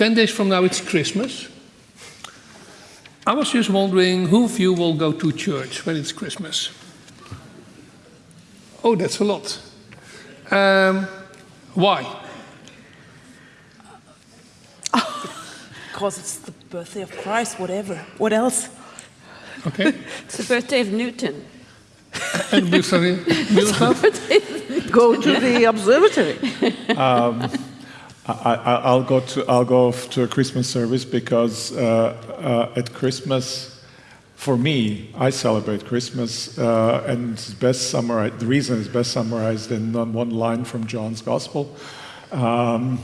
10 days from now it's Christmas. I was just wondering who of you will go to church when it's Christmas? Oh, that's a lot. Um, why? Because it's the birthday of Christ, whatever. What else? Okay. It's the birthday of Newton. and Miroslav? Miroslav? Go to the observatory. I, will go to I'll go to a Christmas service because uh, uh, at Christmas, for me, I celebrate Christmas, uh, and it's best summarized. The reason is best summarized in one line from John's Gospel, um,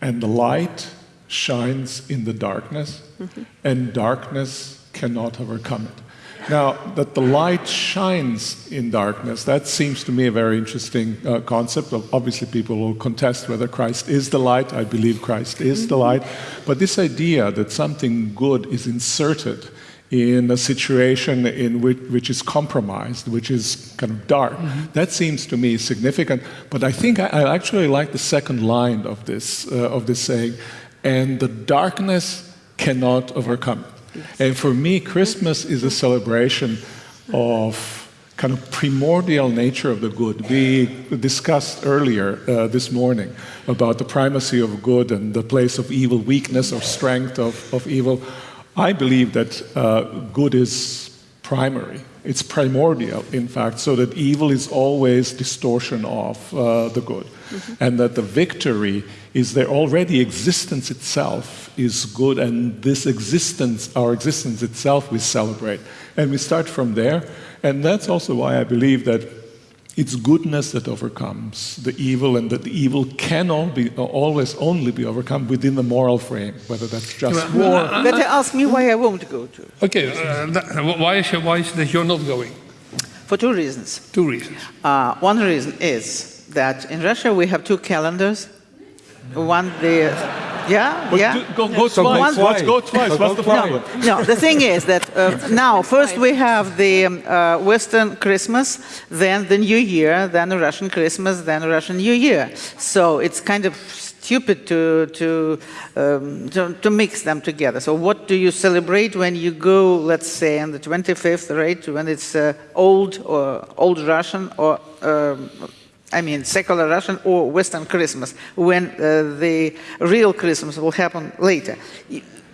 and the light shines in the darkness, mm -hmm. and darkness cannot overcome it. Now, that the light shines in darkness, that seems to me a very interesting uh, concept. Obviously, people will contest whether Christ is the light. I believe Christ is the light. But this idea that something good is inserted in a situation in which, which is compromised, which is kind of dark, mm -hmm. that seems to me significant. But I think I, I actually like the second line of this, uh, of this saying, and the darkness cannot overcome And for me, Christmas is a celebration of kind of primordial nature of the good. We discussed earlier uh, this morning about the primacy of good and the place of evil, weakness or strength of, of evil. I believe that uh, good is primary. It's primordial, in fact, so that evil is always distortion of uh, the good. Mm -hmm. And that the victory is there already existence itself is good and this existence our existence itself we celebrate and we start from there and that's also why i believe that it's goodness that overcomes the evil and that the evil can all be, always only be overcome within the moral frame whether that's just war. But they ask me why i won't go to. Okay. Uh, that, why, is, why is that you're not going? For two reasons. Two reasons. Uh, one reason is that in russia we have two calendars one the yeah but yeah do, go, go so twice. Go twice. Go twice. What's the problem? No, no, the thing is that uh, now first we have the um, uh, Western Christmas, then the New Year, then the Russian Christmas, then the Russian New Year. So it's kind of stupid to to, um, to, to mix them together. So what do you celebrate when you go, let's say, on the 25th, right? When it's uh, old or old Russian or um, I mean, secular Russian or Western Christmas, when uh, the real Christmas will happen later.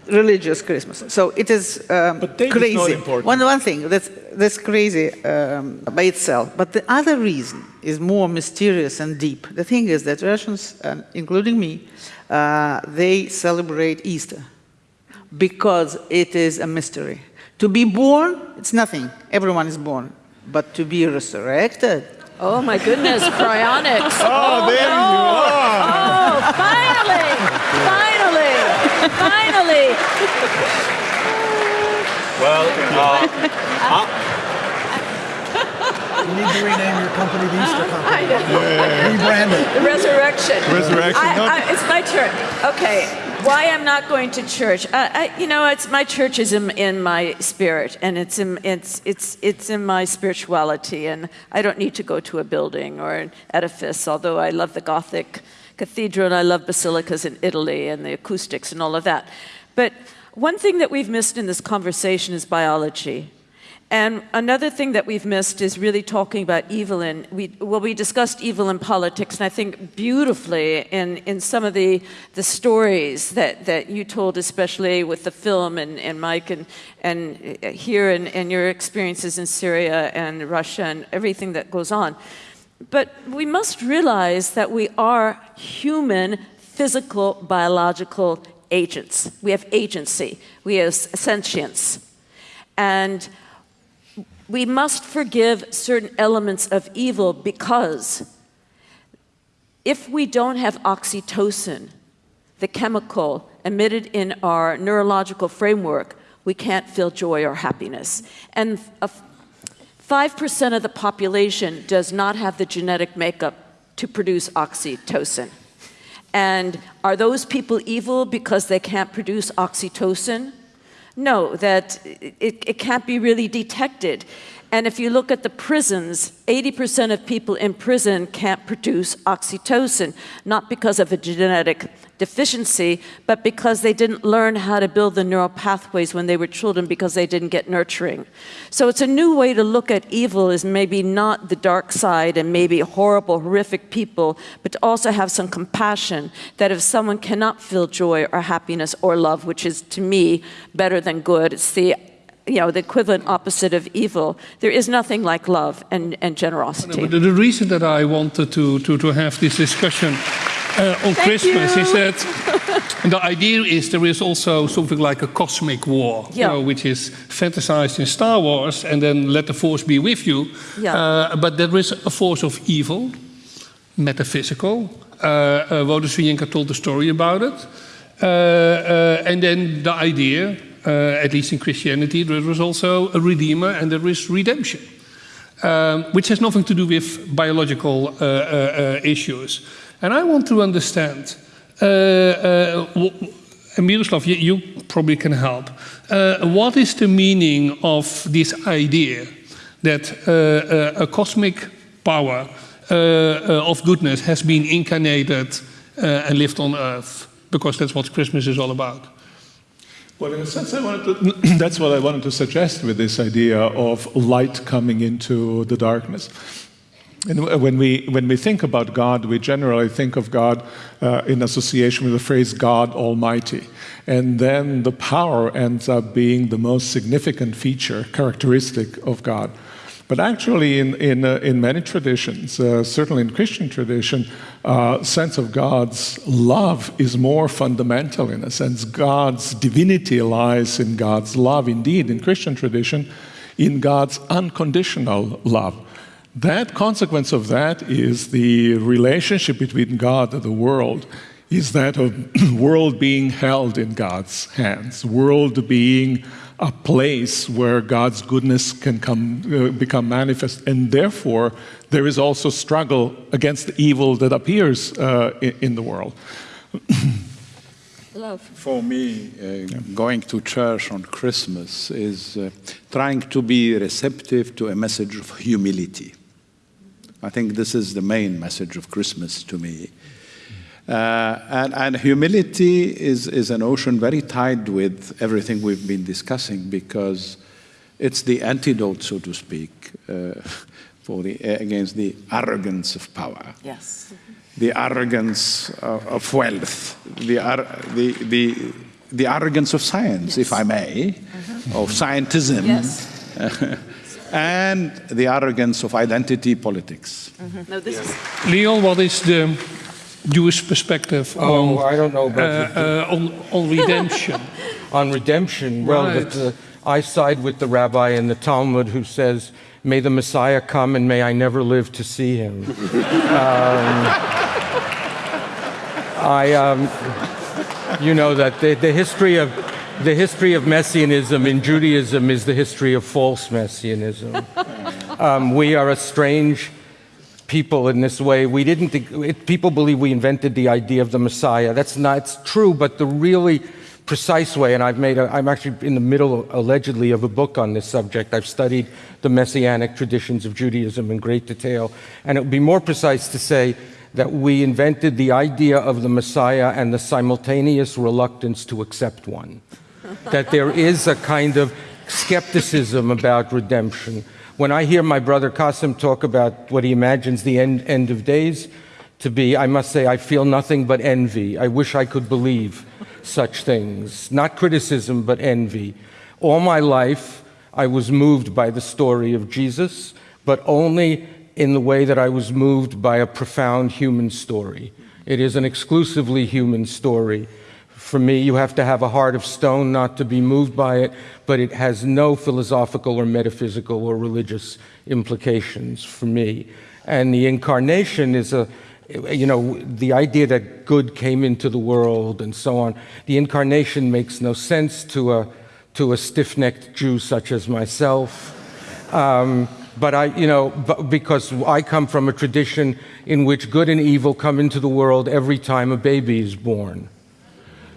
Religious Christmas. So it is um, crazy. One, one thing that's, that's crazy um, by itself. But the other reason is more mysterious and deep. The thing is that Russians, uh, including me, uh, they celebrate Easter because it is a mystery. To be born, it's nothing. Everyone is born. But to be resurrected, Oh my goodness, cryonics. Oh, oh there no. you are. Oh, finally, finally, finally. Well, uh, uh, you need to rename your company the Easter Company. I know. Yeah. Rebrand it. The resurrection. Resurrection. I, I, it's my turn. Okay why I'm not going to church. Uh, I, you know, it's my church is in, in, my spirit, and it's in it's it's it's in my spirituality, and I don't need to go to a building or an edifice. Although I love the Gothic cathedral and I love basilicas in Italy and the acoustics and all of that, but one thing that we've missed in this conversation is biology. And another thing that we've missed is really talking about evil in, we, well, we discussed evil in politics, and I think beautifully in, in some of the, the stories that, that you told, especially with the film and, and Mike, and, and uh, here and, and your experiences in Syria and Russia and everything that goes on. But we must realize that we are human, physical, biological agents. We have agency, we have sentience. And we must forgive certain elements of evil because if we don't have oxytocin, the chemical emitted in our neurological framework, we can't feel joy or happiness. And 5% of the population does not have the genetic makeup to produce oxytocin. And are those people evil because they can't produce oxytocin? No, that it, it can't be really detected. And if you look at the prisons, 80% of people in prison can't produce oxytocin, not because of a genetic deficiency, but because they didn't learn how to build the neural pathways when they were children because they didn't get nurturing. So it's a new way to look at evil is maybe not the dark side and maybe horrible, horrific people, but to also have some compassion that if someone cannot feel joy or happiness or love, which is to me better than good, it's the you know, the equivalent opposite of evil. There is nothing like love and, and generosity. The, the reason that I wanted to, to, to have this discussion uh, on Thank Christmas you. is that the idea is there is also something like a cosmic war, you know, which is fantasized in Star Wars, and then let the force be with you. Yeah. Uh, but there is a force of evil, metaphysical. Uh, uh, told the story about it. Uh, uh, and then the idea, uh, at least in Christianity, there was also a redeemer and there is redemption um, which has nothing to do with biological uh, uh, uh, issues. And I want to understand, uh, uh, Miroslav, you, you probably can help. Uh, what is the meaning of this idea that uh, uh, a cosmic power uh, of goodness has been incarnated and lived on earth? Because that's what Christmas is all about. Well, in a sense, to, that's what I wanted to suggest with this idea of light coming into the darkness. And when we, when we think about God, we generally think of God uh, in association with the phrase God Almighty. And then the power ends up being the most significant feature, characteristic of God. But actually, in, in, uh, in many traditions, uh, certainly in Christian tradition, uh, sense of God's love is more fundamental in a sense. God's divinity lies in God's love. Indeed, in Christian tradition, in God's unconditional love. That consequence of that is the relationship between God and the world is that of world being held in God's hands, world being a place where God's goodness can come, uh, become manifest, and therefore there is also struggle against the evil that appears uh, in, in the world. Love. For me, uh, going to church on Christmas is uh, trying to be receptive to a message of humility. I think this is the main message of Christmas to me. Uh, and, and humility is, is an ocean very tied with everything we've been discussing because it's the antidote, so to speak, uh, for the, against the arrogance of power Yes. the arrogance of, of wealth, the, ar- the, the, the arrogance of science, if I may, of scientism, Yes. And the arrogance of identity politics. No, this is. Leon, what is the Jewish perspective Oh, on, I don't know uh, about the- uh, on, on redemption? on redemption. Well, Right. that, uh, I side with the rabbi in the Talmud who says, "May the Messiah come and may I never live to see him." um, I, um, you know, that the, the history of the history of messianism in Judaism is the history of false messianism. Um, we are a strange people in this way. We didn't. It, people believe we invented the idea of the Messiah. That's not it's true, but the really precise way. And I've made. A, I'm actually in the middle, allegedly, of a book on this subject. I've studied the messianic traditions of Judaism in great detail, and it would be more precise to say that we invented the idea of the Messiah and the simultaneous reluctance to accept one. That there is a kind of skepticism about redemption. When I hear my brother Qasim talk about what he imagines the end, end of days to be, I must say, I feel nothing but envy. I wish I could believe such things. Not criticism, but envy. All my life, I was moved by the story of Jesus, but only in the way that I was moved by a profound human story. It is an exclusively human story. For me, you have to have a heart of stone not to be moved by it, but it has no philosophical or metaphysical or religious implications for me. And the incarnation is a, you know, the idea that good came into the world and so on. The incarnation makes no sense to a, to a stiff necked Jew such as myself. Um, but I, you know, because I come from a tradition in which good and evil come into the world every time a baby is born.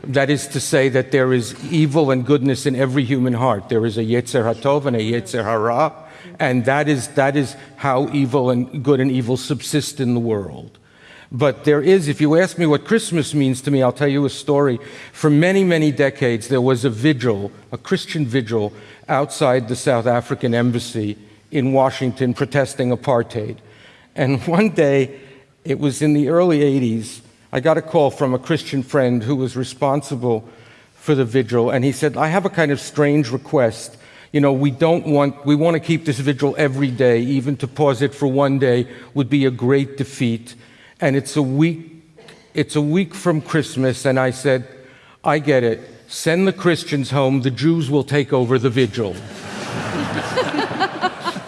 That is to say that there is evil and goodness in every human heart. There is a Yetzer HaTov and a Yetzer Hara, and that is, that is how evil and good and evil subsist in the world. But there is, if you ask me what Christmas means to me, I'll tell you a story. For many, many decades, there was a vigil, a Christian vigil, outside the South African embassy in Washington protesting apartheid. And one day, it was in the early 80s, I got a call from a Christian friend who was responsible for the vigil, and he said, I have a kind of strange request. You know, we don't want, we want to keep this vigil every day, even to pause it for one day would be a great defeat. And it's a week, it's a week from Christmas, and I said, I get it. Send the Christians home, the Jews will take over the vigil.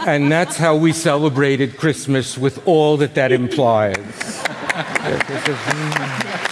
and that's how we celebrated Christmas with all that that implies. Gracias, Jesús.